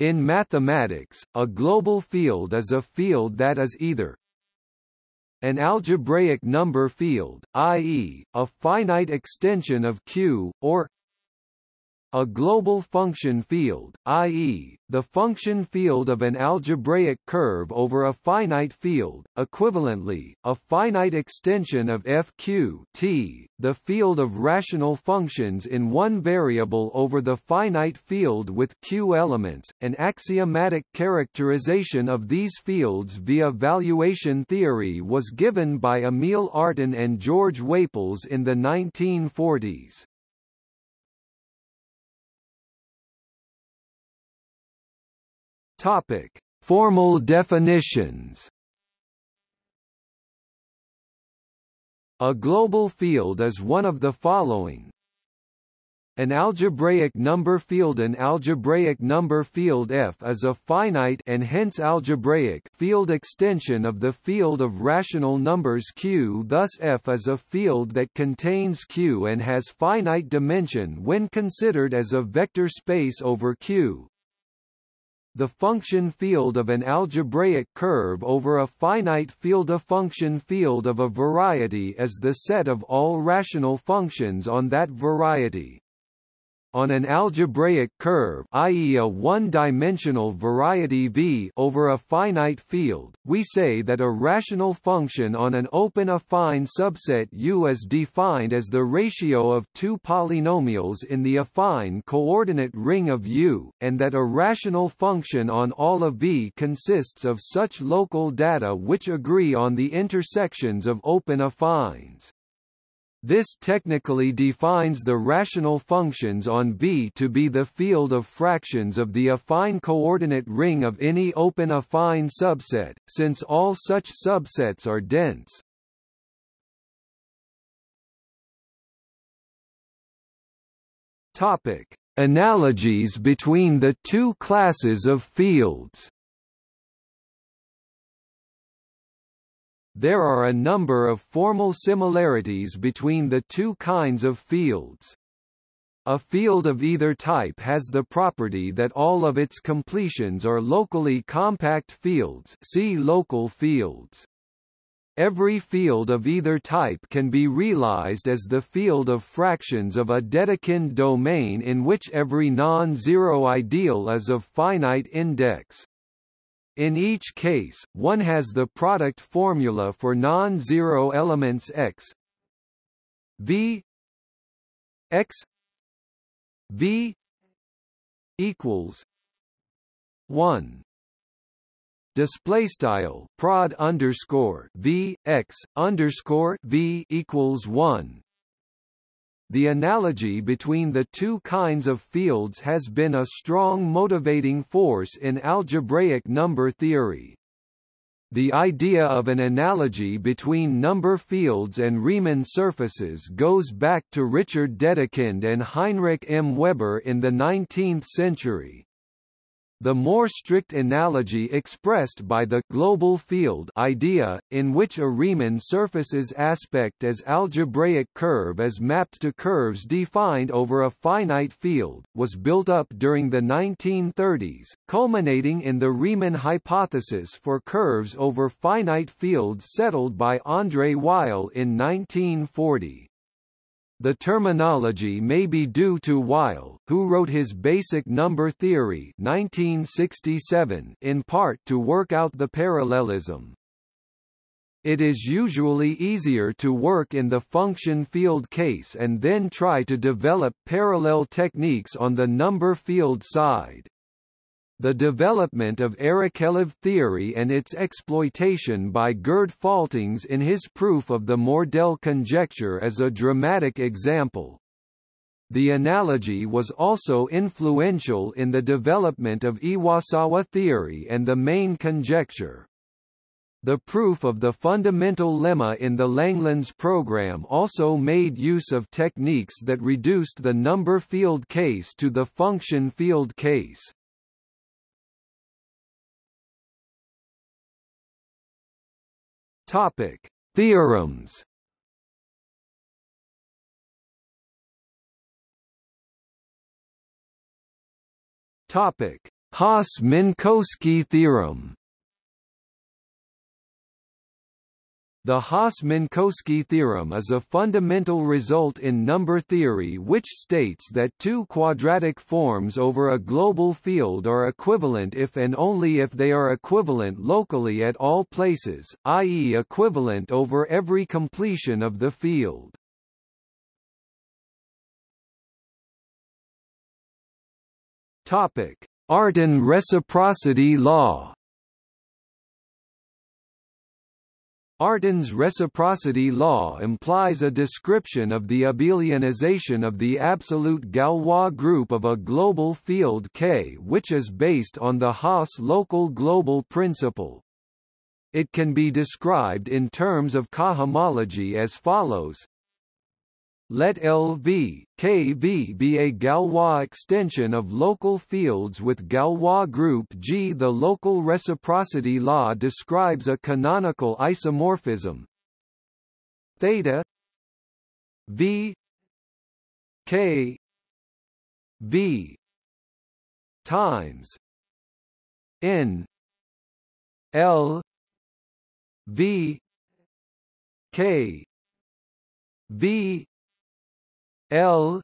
In mathematics, a global field is a field that is either an algebraic number field, i.e., a finite extension of Q, or a global function field, i.e., the function field of an algebraic curve over a finite field, equivalently, a finite extension of fq t, the field of rational functions in one variable over the finite field with q elements. An axiomatic characterization of these fields via valuation theory was given by Emil Artin and George Whaples in the 1940s. Topic: Formal definitions. A global field is one of the following. An algebraic number field An algebraic number field F is a finite and hence algebraic field extension of the field of rational numbers Q thus F is a field that contains Q and has finite dimension when considered as a vector space over Q. The function field of an algebraic curve over a finite field A function field of a variety is the set of all rational functions on that variety. On an algebraic curve i.e. a one-dimensional variety V over a finite field, we say that a rational function on an open affine subset U is defined as the ratio of two polynomials in the affine coordinate ring of U, and that a rational function on all of V consists of such local data which agree on the intersections of open affines. This technically defines the rational functions on V to be the field of fractions of the affine coordinate ring of any open affine subset, since all such subsets are dense. Topic: Analogies between the two classes of fields. There are a number of formal similarities between the two kinds of fields. A field of either type has the property that all of its completions are locally compact fields see local fields. Every field of either type can be realized as the field of fractions of a Dedekind domain in which every non-zero ideal is of finite index. In each case, one has the product formula for non-zero elements x v x v equals 1 display style prod underscore v x underscore v equals 1 the analogy between the two kinds of fields has been a strong motivating force in algebraic number theory. The idea of an analogy between number fields and Riemann surfaces goes back to Richard Dedekind and Heinrich M. Weber in the 19th century. The more strict analogy expressed by the global field idea, in which a Riemann surface's aspect as algebraic curve is mapped to curves defined over a finite field, was built up during the 1930s, culminating in the Riemann hypothesis for curves over finite fields settled by André Weil in 1940. The terminology may be due to Weil, who wrote his Basic Number Theory 1967 in part to work out the parallelism. It is usually easier to work in the function field case and then try to develop parallel techniques on the number field side. The development of Arakelov theory and its exploitation by Gerd Faltings in his proof of the Mordell conjecture is a dramatic example. The analogy was also influential in the development of Iwasawa theory and the main conjecture. The proof of the fundamental lemma in the Langlands program also made use of techniques that reduced the number field case to the function field case. Topic: Theorems. Topic: Hasse-Minkowski theorem The Hasse-Minkowski theorem is a fundamental result in number theory which states that two quadratic forms over a global field are equivalent if and only if they are equivalent locally at all places, i.e. equivalent over every completion of the field. Artin reciprocity law Artin's reciprocity law implies a description of the abelianization of the absolute Galois group of a global field K which is based on the Hasse local global principle. It can be described in terms of cohomology as follows let LV, KV be a Galois extension of local fields with Galois group G. The local reciprocity law describes a canonical isomorphism theta V K V times N L V K V L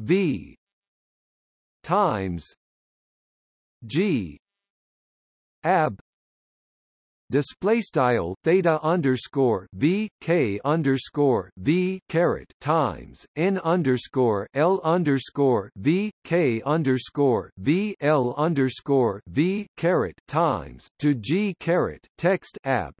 V times G ab display style theta underscore v k underscore v caret times n underscore l underscore v k underscore v l underscore v caret times to g caret text ab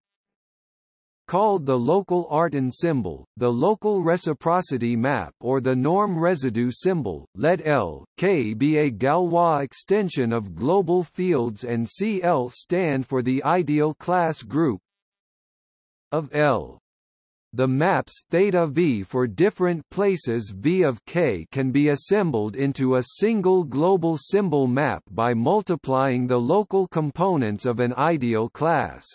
called the local Artin symbol, the local reciprocity map or the norm residue symbol, let L, K be a Galois extension of global fields and CL stand for the ideal class group of L. The maps theta v for different places v of k can be assembled into a single global symbol map by multiplying the local components of an ideal class.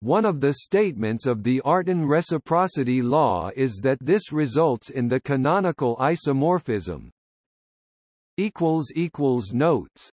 One of the statements of the Artin reciprocity law is that this results in the canonical isomorphism. Notes